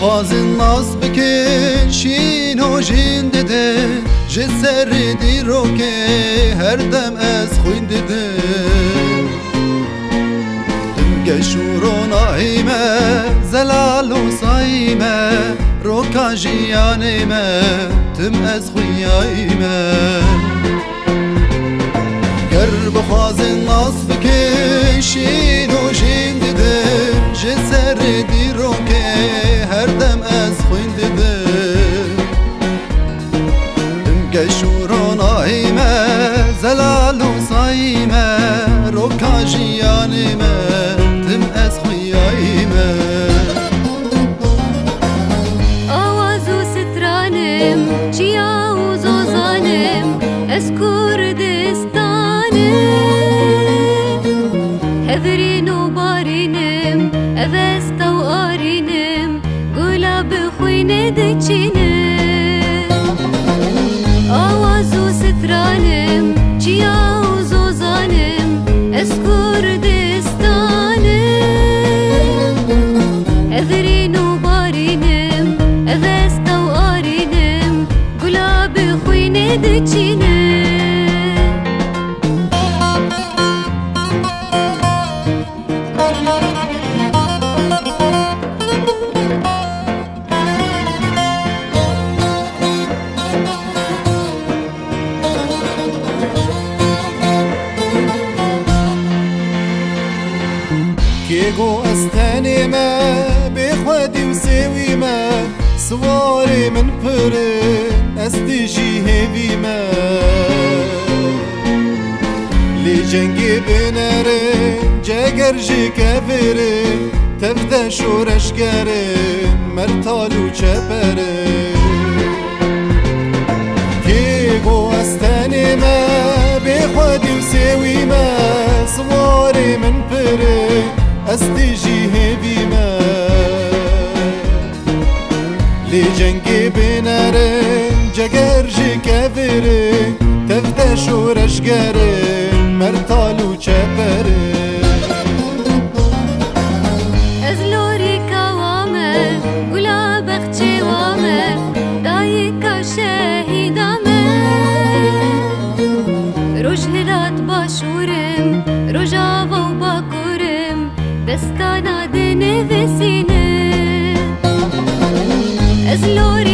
خوازن ناز بکن شین و جین دده جه سر دی رو که هر دم از خوین دده دم گشور و نایمه زلال و سایمه رو کا جیانیمه تم از خویایمه گر بخوازن ناز بکن شین و جین دده جه سر دی از کردستانم هفرین و بارینم اوست و آرینم گلا بخوینه دچینم آواز و سترانم چیا و زوزانم از کردستانم أذرين وبارينم اغسطا وقارينم قلاب خويني دجينم. كيغو استاني ما بخوادي وساوي ما. سواري من برن استجي هيفي ما. لي جنگي بنرن جاگر جي كافرن تفدا شورش گرن مرتالو چپرن كيغو استاني ما بخوادي وساوي ما. سواري من بري هيفي ما لي جنگي بنارن جگر جي كافري تفتا شورش گرن مرتالو دایکا شهیدامة. روش هلات باشورم دستانا دنه وسینه از لوری